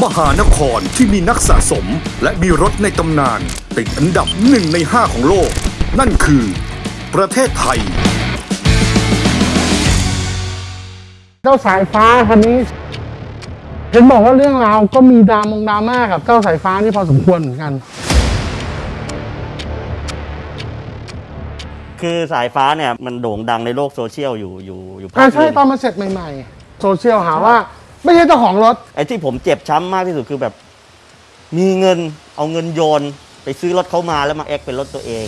มหานครที่มีนักสะสมและมีรถในตำนาน ติดอันดับหนึ่งในห้าของโลก นั่นคือ ประเทศไทย เจ้าสายฟ้าคันนี้ เห็นบอกว่าเรื่องราวก็มีดรามงดราม่ากับเจ้าสายฟ้านี่พอสมควรเหมือนกัน คือสายฟ้าเนี่ยมันโด่งดังในโลกโซเชียลอยู่อยู่อยู่พัอ่ากใช่หนึ่ง ตอนมาเสร็จใหม่ ๆ โซเชียลหาว่า ไม่ใช่เจ้าของรถ ไอ้ที่ผมเจ็บช้ำมากที่สุดคือแบบ มีเงินเอาเงินโยน ไปซื้อรถเขามาแล้วมาแอคเป็นรถตัวเอง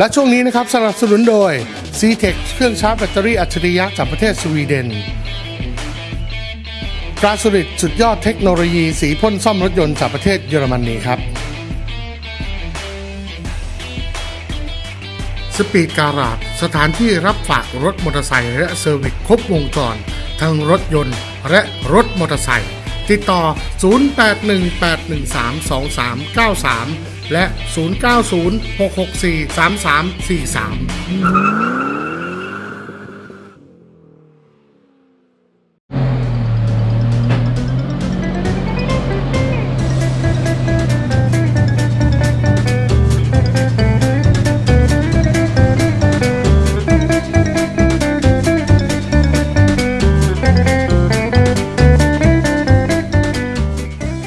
และช่วงนี้นะครับสนับสนุนโดย c t e c เครื่องชาร์จแบตเตอรี่อัจฉริยะจากประเทศสวีเดน Glasurit สุดยอดเทคโนโลยีสีพ่นซ่อมรถยนต์จากประเทศเยอรมนีครับ Speed Garage สถานที่รับฝากรถมอเตอร์ไซค์และ service ครบวงจร ทั้งรถยนต์และรถมอเตอร์ไซค์ติดต่อ 0818132393 และ 0906643343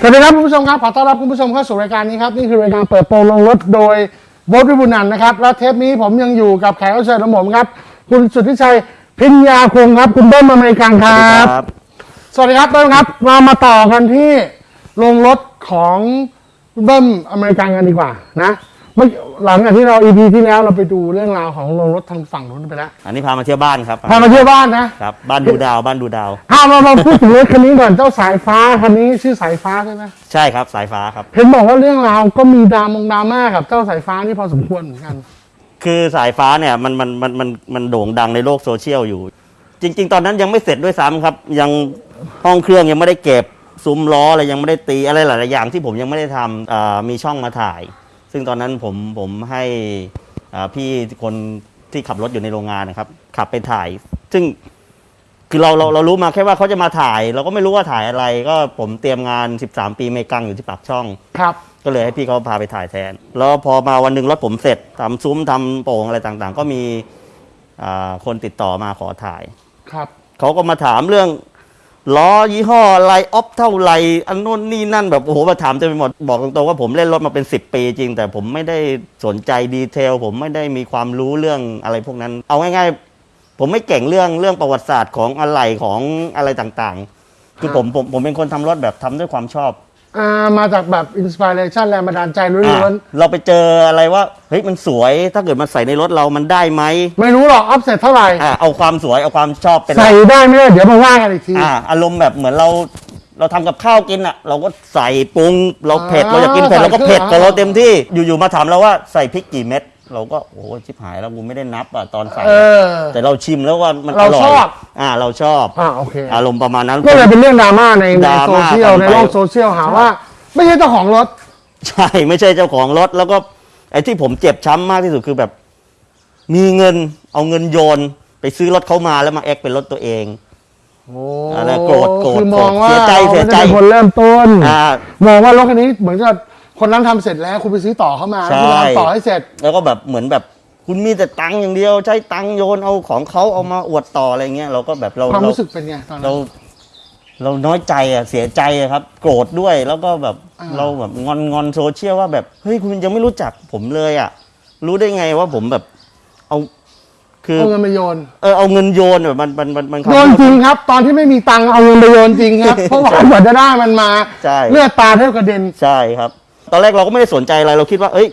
สวัสดีครับคุณผู้ชมครับขอต้อนรับคุณผู้ชมเข้าสู่รายการนี้ครับนี่คือรายการเปิดโปงโรงรถโดยโบทวิบุญนันท์นะครับและเทปนี้ผมยังอยู่กับแขกรับเชิญของผมครับ คุณสุทธิชัยพิญญาคงครับ คุณเบิ้มอเมริกันครับ สวัสดีครับเบิ้มครับเรามาต่อกันที่โรงรถของคุณเบิ้มอเมริกันกันดีกว่านะ เมื่อหลังจากที่เรา EP ที่แล้วเราไปดูเรื่องราวของโรงรถทางฝั่งนู้นไปแล้วอันนี้พามาเที่ยวบ้านครับพามาเที่ยวบ้านนะ ครับบ้านดูดาวบ้านดูดาวถ้าเรามาพูดถึงรถคันนี้ก่อนเจ้าสายฟ้าคันนี้ชื่อสายฟ้าใช่ไหมใช่ครับสายฟ้าครับเห็นบอกว่าเรื่องราวก็มีดรามงดราม่ากับเจ้าสายฟ้านี่พอสมควรเหมือนกัน คือสายฟ้าเนี่ยมันมันมันมันมันโด่งดังในโลกโซเชียลอยู่ จริง ๆ ตอนนั้นยังไม่เสร็จด้วยซ้ำครับ ยังห้องเครื่องยังไม่ได้เก็บซุ้มล้ออะไรยังไม่ได้ตีอะไรหลายๆอย่างที่ผมยังไม่ได้ทำอ่ามีช่องมาถ่าย ซึ่งตอนนั้นผมผมให้อ่าพี่คนที่ขับรถอยู่ในโรงงานนะครับ ขับไปถ่าย ซึ่งคือเราเราเรารู้มาแค่ว่าเขาจะมาถ่าย เราก็ไม่รู้ว่าถ่ายอะไร ก็ผมเตรียมงาน 13 ปีเมกังอยู่ที่ปากช่องครับ ก็เลยให้พี่เขาพาไปถ่ายแทน แล้วพอมาวันหนึ่งรถผมเสร็จทำซุ้มทำโป่งอะไรต่างๆ ก็มีอ่าคนติดต่อมาขอถ่ายครับเขาก็มาถามเรื่อง ล้อยี่ห้ออะไรออฟเท่าไหรอันโน้นนี่นั่นแบบโอ้โหมาถามเต็มไปหมดบอกตรงๆว่าผมเล่นรถมาเป็น 10 ปีจริง แต่ผมไม่ได้สนใจดีเทล ผมไม่ได้มีความรู้เรื่องอะไรพวกนั้น เอาง่ายๆ ผมไม่เก่งเรื่องเรื่องประวัติศาสตร์ของอะไรของอะไรต่างๆ คือผมผมผมเป็นคนทำรถแบบทำด้วยความชอบ อ่ามาจากแบบอินสปิเรชันแรงบันดาลใจล้อะวนเราไปเจออะไรว่าเฮ้ยมันสวยถ้าเกิดมันใส่ในรถเรามันได้ไหมๆไม่รู้หรอกอัพเสร็จเท่าไหร่ อะเอาความสวยเอาความชอบเป็นหลัใส่กได้ไม่ได้เดี๋ยวมาว่ากันอีกที อะอารมณ์แบบเหมือนเรา เราทำกับข้าวกินอะ เราก็ใส่ปรุงเราเผ็ดอ่าเราอยากกินเผ็ดใส่เราก็เผ็ดเครื่กัอบงเราเต็มที่อยู่ๆมาถามเราว่าใส่พริกกี่เม็ด เราก็โอ้โหชิบหายแล้วกูไม่ได้นับอะตอนใส่เออ แต่เราชิมแล้วว่ามันเราอร่อยชอบ อ่า เราชอบอ่าโอเคอารมณ์ประมาณนั้น ก็เลยเป็นเรื่องดราม่าในดในราม่าโซเชียลกันในไปโลกโซเชียลหาว่า ไม่ใช่เจ้าของรถ ใช่ไม่ใช่เจ้าของรถแล้วก็ไอ้ที่ผมเจ็บช้ำมากที่สุดคือแบบ มีเงินเอาเงินโยน ไปซื้อรถเขามาแล้วมาแอคเป็นรถตัวเอง โอ้อะไรโกรธโกรธคือมองว่าเสียใจเสียใจราไม่ได้เป็นคนเริ่มต้น อ่ามองว่ารถคันนี้เหมือนกับ คนนั้นทำเสร็จแล้วคุณไปซื้อต่อเข้ามาแล้วคุณใช่ทำต่อให้เสร็จ แล้วก็แบบเหมือนแบบคุณมีแต่ตังค์อย่างเดียว ใช้ตังค์โยนเอาของเขาเอามาอวดต่ออะไรเงี้ยเราก็แบบเราความเรารู้สึกเป็นไงตอนนั้เราน เราน้อยใจอะเสียใจอะครับ โกรธด้วยแล้วก็แบบอ่า เราแบบงอนงอนโซเชียลว่าแบบเฮ้ยคุณยังไม่รู้จักผมเลยอะ รู้ได้ไงว่าผมแบบเอาคือเอาเงินไปโยนเออเอาเงินโยนแบบมันมันมันมันโยนจริงครับ ตอนที่ไม่มีตังค์เอาเงินไปโยนจริงครับ เพราะว่ากว่าจะได้มันมา ใช่เลือดตาแทบกระเด็น ใช่ครับ ตอนแรกเราก็ไม่ได้สนใจอะไรเราคิดว่า เอ้ย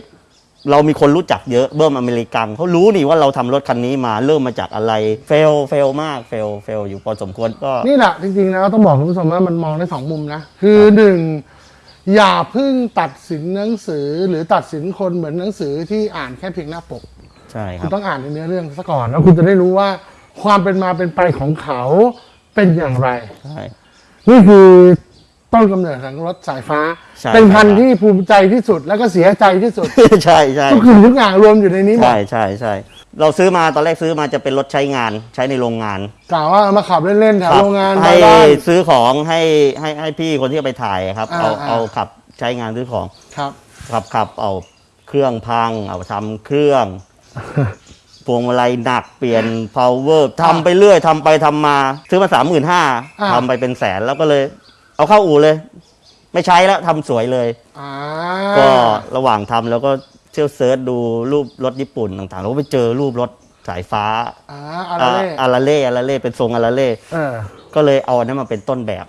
เรามีคนรู้จักเยอะเบิ้มอเมริกันเขารู้นี่ว่าเราทำรถคันนี้มาเริ่มมาจากอะไร fail fail มาก fail fail อยู่พอสมควรก็นี่แหละจริงๆแล้วต้องบอกคุณผู้ชมว่ามันมองได้สองมุมนะ คือหนึ่งอย่าเพิ่งตัดสินหนังสือหรือตัดสินคนเหมือนหนังสือที่อ่านแค่เพียงหน้าปกใช่คคุรัณบต้องอ่านในเนื้อเรื่องซะก่อนแล้วคุณจะได้รู้ว่าความเป็นมาเป็นไปของเขาเป็นอย่างไรใช่นี่คือ ต้นกำเนิดของรถสายฟ้า ใช่เป็นพันธุ์ครับที่ภูมิใจที่สุดแล้วก็เสียใจที่สุด ใช่ใช่ทุกสิ่งทุกอย่างรวมอยู่ในนี้หมดใช่ใช่ใช่เราซื้อมาตอนแรกซื้อมาจะเป็นรถใช้งานใช้ในโรงงานกล่าวว่าเอามาขับเล่นๆแถวโรงงานให้บ้าน ซื้อของให้ให้ให้พี่คนที่เอาไปถ่ายครับอ่าเอาอ่า เอาขับใช้งานซื้อของ ครับ ขับขับเอาเครื่องพัง เอาทำเครื่องพวงมาลัยหนักเปลี่ยน power ทำไปเรื่อยทำไปทำมา ซื้อมาสามหมื่นห้าอ่า ทำไปเป็นแสนแล้วก็เลย เอาเข้าอู่เลย ไม่ใช้แล้วทำสวยเลย อ่าก็ระหว่างทำแล้วก็เที่ยวเซิร์ชดูรูปรถญี่ปุ่นต่างๆ แล้วก็ไปเจอรูปรถสายฟ้าอ่าอะไรเล่อาราเล่อาราเล่เป็นทรงอาราเล่เออก็เลยเอาอันนั้นมาเป็นต้นแบบ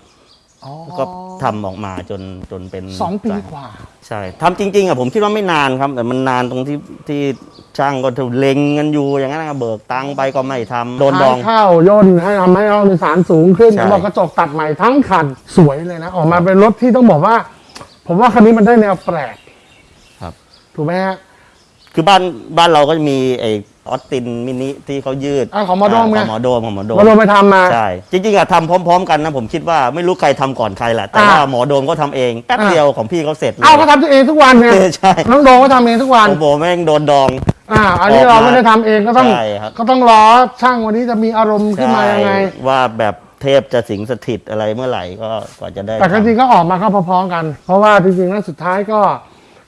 อ๋อก็ทำออกมาจนจนเป็นสองปีสายกว่า ใช่ทำจริงๆอะผมคิดว่าไม่นานครับ แต่มันนานตรงที่ที่ ช่างก็ถูเล็งกันอยู่อย่างนั้นนะเบิกตังค์ไปก็ไม่ทำโดนดองท้ายเข้าย่นให้ทำให้ห้องโดยสารสูงขึ้นใช่บอกกระจกตัดใหม่ทั้งคันสวยเลยนะ ออกมาเป็นรถที่ต้องบอกว่า ผมว่าคันนี้มันได้แนวแปลกครับ ถูกไหมฮะ คือบ้านบ้านเราก็จะมีไอ้ออสตินมินิที่เขายืดอะของหมอโดมไงของหมอโดมของหมอโดม มาลงไปทำมา ใช่ จริงๆอะทำพร้อม ๆ กันนะผมคิดว่าไม่รู้ใครทำก่อนใครแหละแต่อ่าว่าหมอโดมก็ทำเองแป๊บอ่า เดียวของพี่เขาเสร็จเลย เอ้าก็ทำตัวเองทุกวันไงใช่ น้องโดมก็ทำเองทุกวัน โอ้โหแม่งโดนดอง อ่า อันนี้ออกมาเราไม่ได้ทำเองก็ต้อง ใช่ครับ ก็ต้องรอช่างวันนี้จะมีอารมณ์ขึ้นมายังไง ใช่ว่าแบบเทพจะสิงสถิตอะไรเมื่อไหร่ก็กว่าจะได้แต่ก็จริงทำก็ออกมาก็พร้อมๆกัน เพราะว่าจริงๆแล้วสุดท้ายก็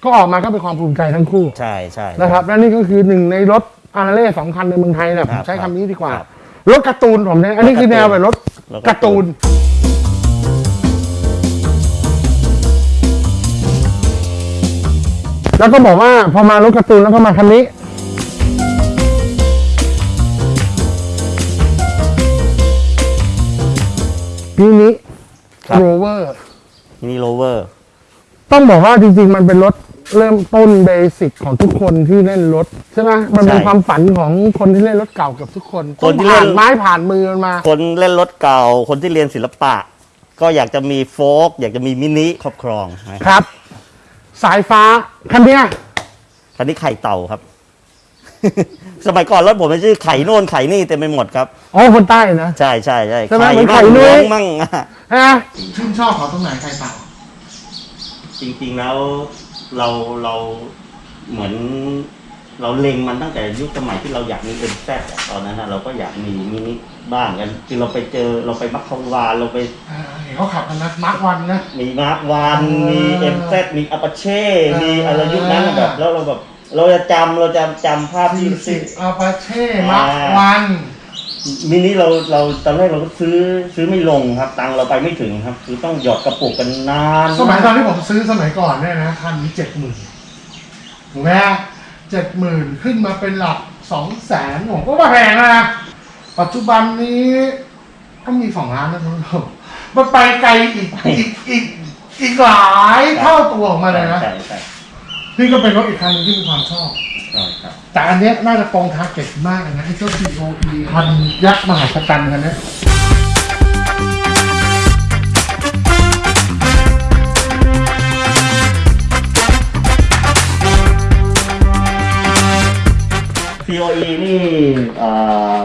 ก็ออกมาก็เป็นความภูมิใจทั้งคู่ใช่ใช่นะครับและนี่ก็คือหนึ่งในรถอาราเล่สองคันในเมืองไทยเนี่ยผครัมบใช้คำนี้ดีกว่าครับรถการ์ตูนผมเนี่ยอันนี้คือแนวแบบรถรถการ์ตูนแล้วก็บอกว่าพอมารถการ์ตูนแล้วก็มาคันนี้มินิครับโรเวอร์มินิโรเวอร์ ต้องบอกว่าจริงๆ มันเป็นรถ เริ่มต้นเบสิกของทุกคนที่เล่นรถใช่ไหมมันเป็นใช่ความฝันของคนที่เล่นรถเก่าเกับทุกคนคนที่เล่ผ่านนไม้ผ่านมือมันมา คนเล่นรถเก่า คนที่เรียนศิลปะ ก็อยากจะมีโฟกอยากจะมีมินิครอบครองนะครับครับ สายฟ้าคันเนี้ยคันนี้ไข่เต่าครับ สมัยก่อนรถผมมันชื่อไข่โน่นไข่นี่เต็มไปหมดครับ อ๋อคนใต้นะ ใช่ใช่ใช่ใช่ไหมเหมือนมั่งไข่นุ้ยหลวงมั่ง ฮะชื่นชอบเขาตรงไหนใครเต่าจริงๆแล้ว เราเราเหมือนเราเล็งมันตั้งแต่ยุคสมัยที่เราอยากมีเป็นแซดตอนนั้นนะเราก็อยากมีมินิบ้างกันคือเราไปเจอเราไปมัคคาวานเราไปอ่าเห็นเขาขับกันนะมาร์ควันนะ มีมาร์ควานเออมีเอ็มแซมีอัปเช่เออ มีอะไรยุคนั้นน่ะแบบแล้วเราแบบเราจะจำเราจะจำภาพที่ สี่สิที่บอาปาเช่มาร์ควัน มินิเราเราตอนแรกเราก็ซื้อซื้อไม่ลงครับ ตังค์เราไปไม่ถึงครับ คือต้องหยอดกระปุกกันนานสมัยตอนที่ผมซื้อสมัยก่อนเนี่ยนะคันนี้เจ็ดหมื่นถูกไหมเจ็ดหมื่นขึ้นมาเป็นหลักสองแสนผมก็ว่าแพงนะปัจจุบันนี้ก็มีสองล้านนะทุกคนมันไปไกลอีกอีกอีกอีกหลายเท่าตัวของมันเลยนะใช่ใช่ นี่ก็เป็นรถอีกคันหนึงที่มีความชอบ ใช่ครับ แต่อันเนี้ยน่าจะตรงทาร์เก็ตมากเลยนะไอ้เจ้า COE คันยักษ์มหาศาลคันเนี้ยซีโอนี่เอ่อ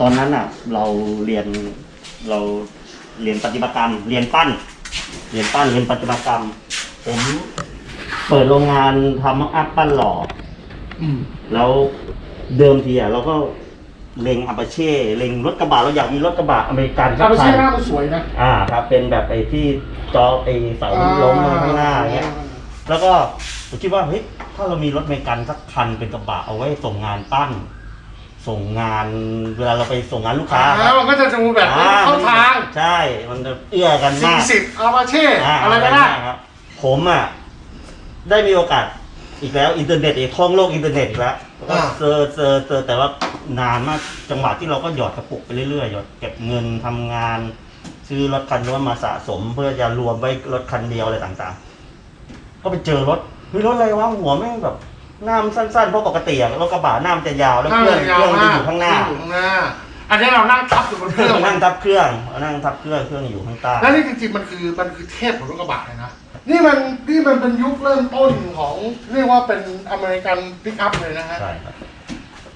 ตอนนั้นอะ เราเรียนเราเรียนปฏิบัติกรรม เรียนปั้น เรียนปั้นเรียนปฏิบัติกรรม ผม เปิดโรงงานทำมักอัพปั้นหล่ออืม แล้วเดิมทีอะเราก็เล็งอัปเช่เล็งรถกระบะเราอยากมีรถกระบะอเมริกันอาปาคัเช่นหน้ามันสวยนะอ่าครับ เป็นแบบไอ้ที่จอไอ้เสาล้มมาข้างหน้าอย่างเงี้ย แล้วก็ผมคิดว่าเฮ้ยถ้าเรามีรถอเมริกันสักคันเป็นกระบะเอาไว้ส่งงานปั้น ส่งงานเวลาเราไปส่งงานลูกค้าแล้วมันก็จะดูแบบอ่เข้าทางใช่ มันจะเอื้อกันสี่มากสิบ Apache อะไรก็ได้ครับผมอะ ได้มีโอกาสอีกแล้วอินเทอร์เน็ตอีกท่องโลกอินเทอร์เน็ตอีกแล้วก็เจอเจอเจอแต่ว่านานมากจังหวะที่เราก็หยอดกระปุกไปเรื่อยๆหยอดเก็บเงินทำงาน ซื้อรถคันนู้นมาสะสม เพื่อจะรวมไว้รถคันเดียวอะไรต่างๆ ก็ไปเจอรถเฮ้ยรถอะไรวะหัวแม่งแบบหน้ามันสั้นๆเพราะปกติอะรถกระบะหน้ามันจะยาวแล้วเครื่องเครื่องมันจะอยู่ข้างหน้า อยู่ข้างหน้า อันนี้เรานั่งทับอยู่บนเครื่องนั่งทับเครื่องนั่งทับเครื่องเครื่องอยู่ข้างใต้แล้วนี่จริงๆมันคือมันคือเทพของรถกระบะเลยนะ นี่มันนี่มันเป็นยุคเริ่มต้นของเรียกว่าเป็นอเมริกันปิกอัพเลยนะฮะ ใช่ครับ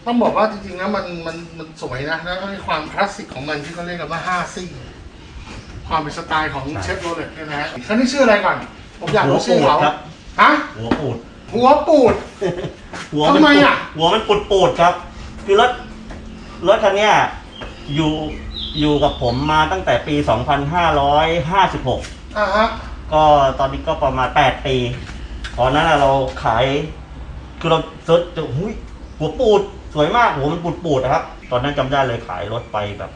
ต้องบอกว่าจริงๆนะมันมันมันสวยนะแล้วก็มีความคลาสสิกของมันที่เขาเรียกกันว่า5ซี่ ความเป็นสไตล์ของเชฟโรเลตเนี่ยนะฮะคันนี้ชื่ออะไรก่อน ผมอยากรู้ชื่อเขาหัวปูดครับ ฮะหัวปูด หัวปูด หัวมันทำไมปูดอะหัวมันปูดปูดครับ คือรถรถคันเนี้ยอยู่อยู่กับผมมาตั้งแต่ปี 2556 อ่าฮะ ก็ตอนนี้ก็ประมาณ 8 ปีตอนนั้นน่ะเราขายคือเรา search เจอหุยหัวปูดสวยมากหัวมันปูดปูดนะครับ ตอนนั้นจำได้เลยขายรถไปแบบ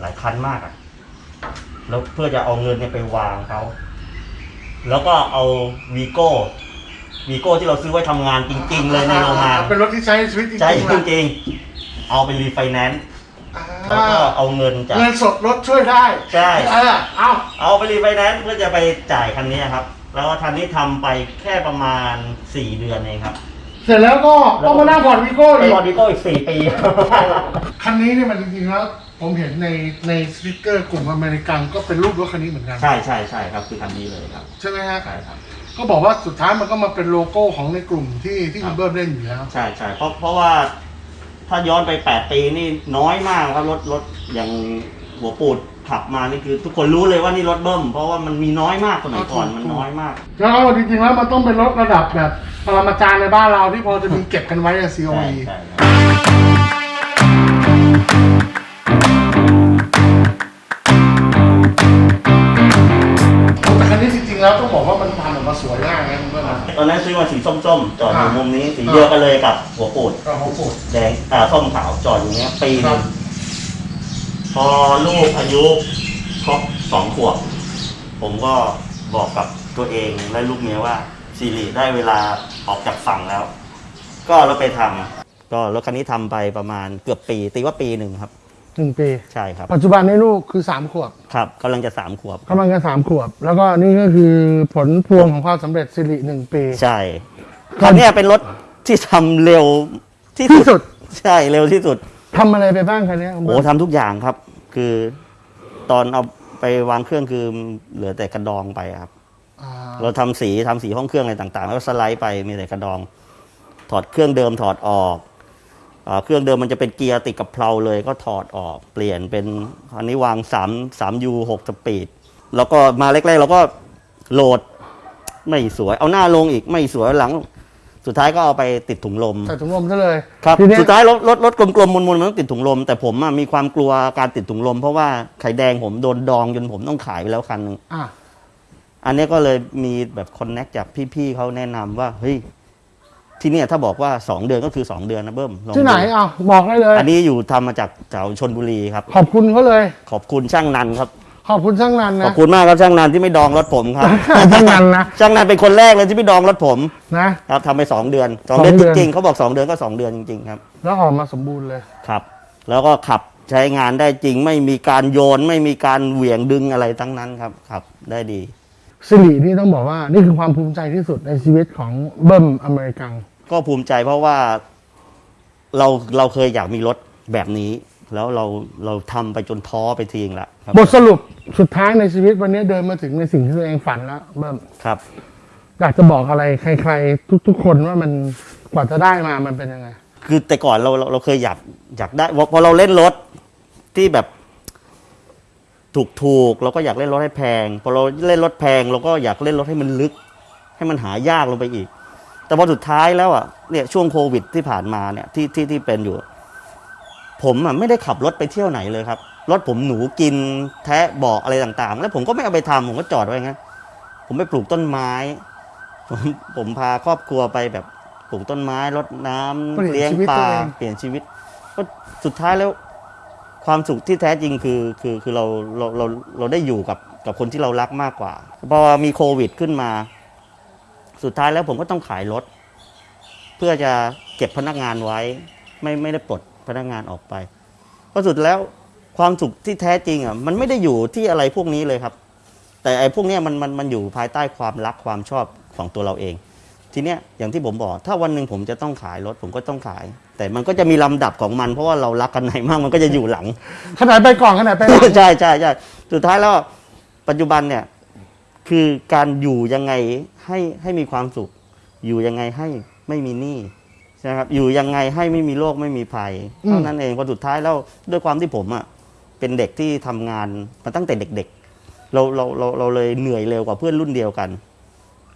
หลายคันมากอะแล้วเพื่อจะเอาเงินเนี่ยไปวางเขาแล้วก็เอาวีโก้วีโก้ที่เราซื้อไว้ทำงานจริง ๆ เลยในโรงงานเป็นรถที่ใช้ในชีวิตจริงๆใช่นะจริงๆเอาไปรีไฟแนนซ์อ่า แล้วก็เอาเงินจากเงินสดรถช่วยได้ใช่เออเอาเอาไปรีไฟแนนซ์เพื่อจะไปจ่ายคันนี้ครับ แล้วคันนี้ทำไปแค่ประมาณ4เดือนเองครับ เสร็จแล้วก็ต้องมานั่งผ่อนวีโก้ไปอีกผ่อนวีโก้อีก4ปีคันนี้เนี่ยมันจริงๆแล้วผมเห็นในในสติกเกอร์กลุ่มอเมริกันก็เป็นรูปรถคันนี้เหมือนกันใช่ใช่ใช่ครับคือคันนี้เลยครับ ใช่ไหมฮะใช่ครับก็บอกว่าสุดท้ายมันก็มาเป็นโลโก้ของในกลุ่มที่ที่ครัคุบณเบิ้มเล่นอยู่แล้วใช่ใช่เพราะเพราะว่า ถ้าย้อนไป8ปีนี่น้อยมากครับรถรถอย่างหัวปูดขับมานี่คือ ทุกคนรู้เลยว่านี่รถเบิ้มเพราะว่ามันมีน้อยมากสมัยก่อนมันน้อยมาก แล้วก็จริงๆแล้วมันต้องเป็นรถระดับแบบปรมาจารย์ในบ้านเราที่พอจะมีเก็บกันไว้ในใช่ COE ใช่ครับแต่คันนี้จริงๆแล้วต้องบอกว่ามันทำออก ตอนนั้นซื้อมาสีส้มๆ จอดอยู่อ่ามุมนี้สีเดียวกันเลยกับหัวปูดก็ของปูดแดงอ่าส้มขาวจอดอยู่เนี้ยปีหครันึบงพอลูกอายุครบสองขวบผมก็บอกกับตัวเองและลูกเมียว่าซีรีได้เวลาออกจากฝั่งแล้ว ก็เราไปทำก็รถคันนี้ทำไปประมาณเกือบปี ตีว่าปีหนึ่งครับ หนึ่งปี ใช่ครับ ปัจจุบันนี้ลูกคือสามขวบครับกำลังจะสามขวบกำลังจะสามขวบ แล้วก็นี่ก็คือผลพวงของความสำเร็จสิริหนึ่งปี ใช่คันเนี้ยเป็นรถที่ทำเร็วที่ที่สุด ใช่เร็วที่สุดทำอะไรไปบ้างคันนี้คุณโอ้เบิร์ดทำทุกอย่างครับ คือตอนเอาไปวางเครื่องคือเหลือแต่กระดองไปครับอ่าเราทำสีทำสีห้องเครื่องอะไรต่างๆ แล้วก็สไลด์ไปมีแต่กระดอง ถอดเครื่องเดิมถอดออกอา เครื่องเดิมมันจะเป็นเกียร์ติดกับเพลาเลยก็ถอดออกเปลี่ยนเป็นอันนี้วาง 3 3 U 6สปีด แล้วก็มาแรกๆเราก็โหลดไม่สวย เอาหน้าลงอีกไม่สวยหลัง สุดท้ายก็เอาไปติดถุงลมใส่ถุงลมซะเลยครับทีเนี้ยสุดท้ายรถรถรถกลมๆมนๆมันต้องติดถุงลม แต่ผมอะมีความกลัวการติดถุงลม เพราะว่าไข่แดงผมโดนดองจนผมต้องขายไปแล้วคันหนึงอะอันนี้ก็เลยมีแบบคอนเน็กจากพี่ๆเขาแนะนำว่าเฮ้ย ที่เนี่ยถ้าบอกว่า 2 เดือนก็คือ 2 เดือนนะเบิ้มลองที่ไหนดูอะบอกได้เลย อันนี้อยู่ทำมาจากแถวชนบุรีครับ ขอบคุณเขาเลย ขอบคุณช่างนันครับ ขอบคุณช่างนันขนะอบคุณมากครับช่างนันที่ไม่ดองรถผมครับ ช่างนันนะช่างนันเป็นคนแรกเลยที่ไม่ดองรถผมนะ ครับทำไปสองเดือนสองสองเดือนเดืจอน ริงๆเขาบอกสองเดือนก็สองเดือนจริงๆครับ แล้วออกมาสมบูรณ์เลย ครับ แล้วก็ขับใช้งานได้จริงไม่มีการโยนไม่มีการเหวี่ยงดึงอะไรทั้งนั้นครับขับ ได้ดี สิรินี่ต้องบอกว่านี่คือความภูมิใจที่สุดในชีวิตของเบิ้มอเมริกัน ก็ภูมิใจเพราะว่าเราเราเคยอยากมีรถแบบนี้ แล้วเราเราทำไปจนท้อไปทีงละครับบทสรุปสุดท้ายในชีวิตวันนี้เดินมาถึงในสิ่งที่ตัวเองฝันแล้วเบิ้มครับ อยากจะบอกอะไรใคร ๆ ทุก ๆ คนว่ามันกว่าจะได้มามันเป็นยังไง คือแต่ก่อนเราเราเราเคยอยากอยากได้พอพอเราเล่นรถที่แบบถูกถูกๆเราก็อยากเล่นรถให้แพงพอเราเล่นรถแพง เราก็อยากเล่นรถให้มันลึก ให้มันหายากลงไปอีก แต่พอสุดท้ายแล้วอะเนี่ยช่วงโควิดที่ผ่านมาเนี่ยที่ที่ที่เป็นอยู่ ผมอะไม่ได้ขับรถไปเที่ยวไหนเลยครับ รถผมหนูกินแทะเบอกอะไรต่างๆ แล้วผมก็ไม่เอาไปทำผมก็จอดไว้งั้นผมไปปลูกต้นไม้ผมผมพาครอบครัวไปแบบปลูกต้นไม้รดน้ำเปลี่ยนเลี้ยงปลาเปลี่ยนชีวิต ก็สุดท้ายแล้ว ความสุขที่แท้จริงคือคือคือเราเราเราเราได้อยู่กับกับคนที่เรารักมากกว่าพอมีโควิดขึ้นมา สุดท้ายแล้วผมก็ต้องขายรถ เพื่อจะเก็บพนักงานไว้ ไม่ไม่ได้ปลดพนักงานออกไปเพราะสุดแล้วความสุขที่แท้จริงอะมันไม่ได้อยู่ที่อะไรพวกนี้เลยครับ แต่ไอ้พวกเนี้ยมันมันมันอยู่ภายใต้ความรักความชอบของตัวเราเอง ทีเนี้ยอย่างที่ผมบอก ถ้าวันหนึ่งผมจะต้องขายรถผมก็ต้องขาย แต่มันก็จะมีลำดับของมัน เพราะว่าเรารักกันไหนมากมันก็จะอยู่หลัง ขนาดไปก่อนขนาดไปหลัง ใช่ใช่ใช่สุดท้ายแล้วปัจจุบันเนี่ยคือการอยู่ยังไง ให้ให้มีความสุข อยู่ยังไงให้ไม่มีหนี้ใช่ไหมครับอยู่ยังไงให้ไม่มีโรคไม่มีภัยอืมเท่านั้นเองพอสุดท้ายแล้วด้วยความที่ผมอะเป็นเด็กที่ทำงานมาตั้งแต่เด็กเราเราเราเราเลยเหนื่อยเร็วกว่าเพื่อนรุ่นเดียวกัน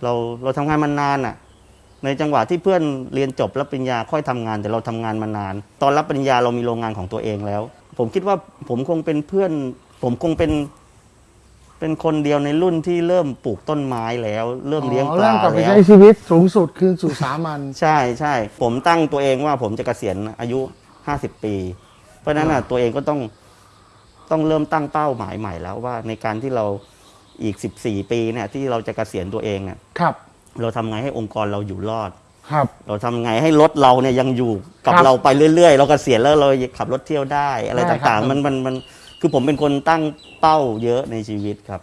เราเราทำงานมานานอะ ในจังหวะที่เพื่อนเรียนจบรับปริญญาค่อยทำงาน แต่เราทำงานมานาน ตอนรับปริญญาเรามีโรงงานของตัวเองแล้ว ผมคิดว่าผมคงเป็นเพื่อน ผมคงเป็น เป็นคนเดียวในรุ่นที่เริ่มปลูกต้นไม้แล้ว เริ่มเลี้ยงอ๋อปลาเริ่มกลับไปแล้วใช้ชีวิตสูงสุดคืนสู่สามัญใช่ใช่ผมตั้งตัวเองว่าผมจะเกษียณอายุห้าสิบปี เพราะฉะนั้นน่ะตัวเองก็ต้องต้องเริ่มตั้งเป้าหมายใหม่แล้วว่าในการที่เราอีกสิบสี่ปีเนี่ยที่เราจะเกษียณตัวเองเนี่ยครับ เราทำไงให้องค์กรเราอยู่รอด ครับ เราทำไงให้รถเราเนี่ยยังอยู่กับครับเราไปเรื่อยๆ เราเกษียณแล้วเราขับรถเที่ยวได้ อะไรได้ครับ ต่างๆ มันมันมัน คือผมเป็นคนตั้งเป้าเยอะในชีวิตครับ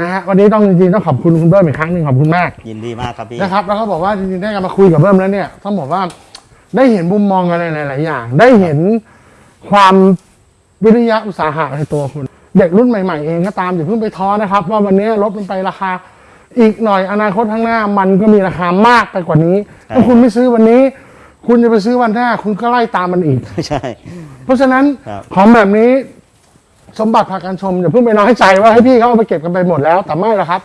นะฮะวันนี้ต้องจริงๆต้องขอบคุณคุณเบิ้มอีกครั้งหนึ่งขอบคุณมากยินดีมากครับพี่ นะครับแล้วก็บอกว่าจริงๆได้กันมาคุยกับเบิ้มแล้วเนี่ยต้องบอกว่าได้เห็นมุมมองอะไรหลาย ๆ อย่าง ได้เห็นความวิริยะอุตสาหะในตัวคุณ เด็กรุ่นใหม่ ๆ เองก็ตามอย่าเพิ่งไปท้อนะครับ ว่าวันนี้รถมันไปราคา อีกหน่อยอนาคตข้างหน้ามันก็มีราคามากไปกว่านี้ใช่ถ้าคุณไม่ซื้อวันนี้ คุณจะไปซื้อวันหน้า คุณก็ไล่ตามมันอีก ใช่ เพราะฉะนั้นครับ ของแบบนี้ สมบัติพาการชมอย่าเพิ่งไปน้อยใจว่าให้พี่เขาเอาไปเก็บกันไปหมดแล้ว แต่ไม่ละครับ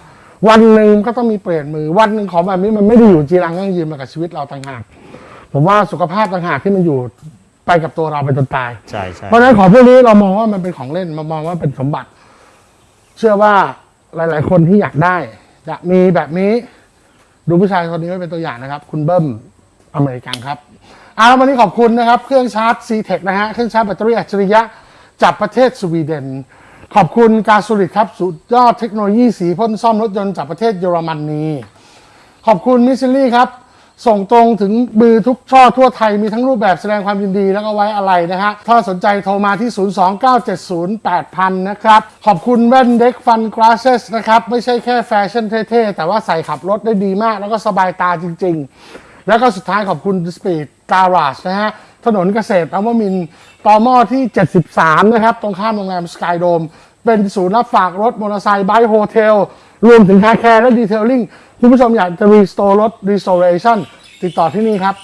วันหนึ่งก็ต้องมีเปลี่ยนมือ วันหนึ่งของแบบนี้มันไม่ได้อยู่จีรังยั่งยืนมากับชีวิตเราต่างหากผมว่าสุขภาพต่างหากที่มันอยู่ไปกับตัวเราไปจนตาย ใช่ใช่เพราะฉะนั้นของพวกนี้เรามองว่ามันเป็นของเล่นมามองว่าเป็นสมบัติ เชื่อว่าหลาย ๆ คนที่อยากได้อยากมีแบบนี้ ดูผู้ชายคนนี้ไว้เป็นตัวอย่างนะครับ คุณเบิ้มอเมริกันครับเอาละวันนี้ขอบคุณนะครับ เครื่องชาร์จ c t e ทนะฮะเครื่องชาร์จแบตเตอรี่อัจฉริยะ จากประเทศสวีเดน ขอบคุณ Glasurit ครับ สุดยอดเทคโนโลยีสีพ่นซ่อมรถยนต์จากประเทศเยอรมนีขอบคุณ Miss Lily ครับ ส่งตรงถึงมือทุกช่อทั่วไทยมีทั้งรูปแบบแสดงความยินดีแล้วก็ไว้อาลัยนะฮะ ถ้าสนใจโทรมาที่ 029708000 นะครับ ขอบคุณแว่นเด็กฟัน glasses นะครับ ไม่ใช่แค่แฟชั่นเท่ๆ แต่ว่าใส่ขับรถได้ดีมาก แล้วก็สบายตาจริง ๆ แล้วก็สุดท้ายขอบคุณ Speed Garage นะฮะ ถนนเกษตรนวมินทร์ ต่อหม้อที่ 73 นะครับ ตรงข้ามโรงแรมสกายโดม เป็นศูนย์รับฝากรถมอเตอร์ไซค์ bike hotel รวมถึง car care และ detailing คุณผู้ชมอยากจะ restore รถ restoration ติดต่อที่นี่ครับ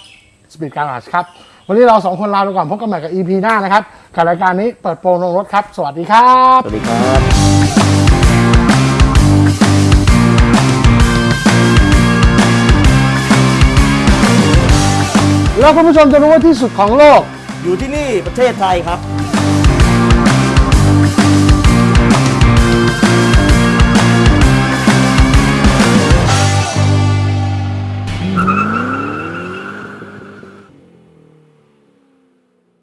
Speed Garage ครับ วันนี้เราสองคนลาไปก่อนพบกันใหม่กับ EP หน้านะครับกับรายการนี้เปิดกระโปรงลงรถครับ สวัสดีครับ สวัสดีครับแล้วคุณผู้ชมจะรู้ว่าที่สุดของโลก อยู่ที่นี่ประเทศไทยครับ